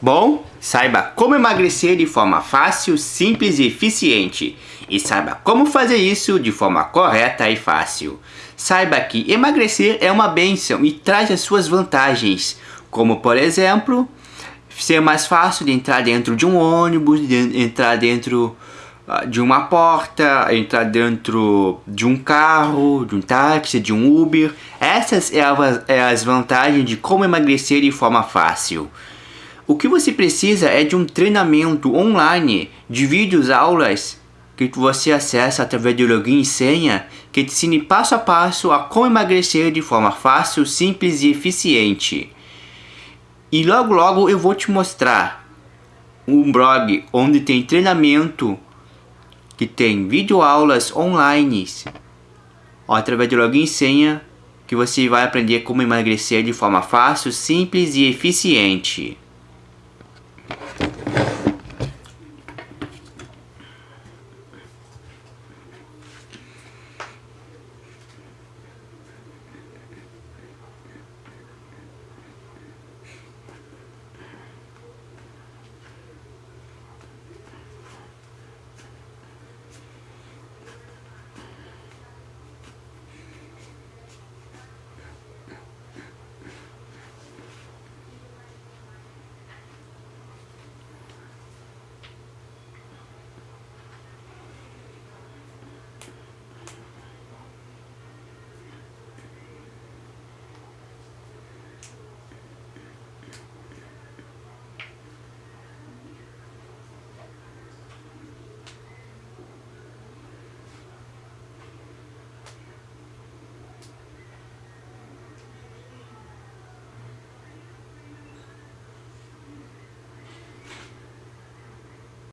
Bom, saiba como emagrecer de forma fácil, simples e eficiente. E saiba como fazer isso de forma correta e fácil. Saiba que emagrecer é uma benção e traz as suas vantagens, como por exemplo, ser mais fácil de entrar dentro de um ônibus, de entrar dentro ah, de uma porta, entrar dentro de um carro, de um táxi, de um Uber. Essas é, é as vantagens de como emagrecer de forma fácil. O que você precisa é de um treinamento online de vídeos, aulas que você acessa através do login e senha que te ensine passo a passo a como emagrecer de forma fácil, simples e eficiente. E logo logo eu vou te mostrar um blog onde tem treinamento que tem videoaulas online através do login e senha que você vai aprender como emagrecer de forma fácil, simples e eficiente.